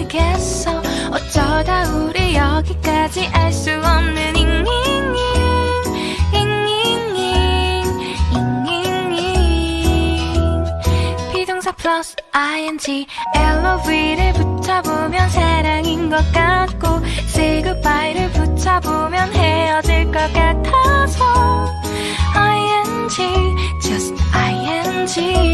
모르겠어 어쩌다 우리 여기까지 알 수 없는 잉잉잉 잉잉잉 잉잉잉 비동사 플러스 ing LOV를 붙여보면 사랑인 것 같고 Say goodbye를 붙여보면 헤어질 것 같아서 ing just ing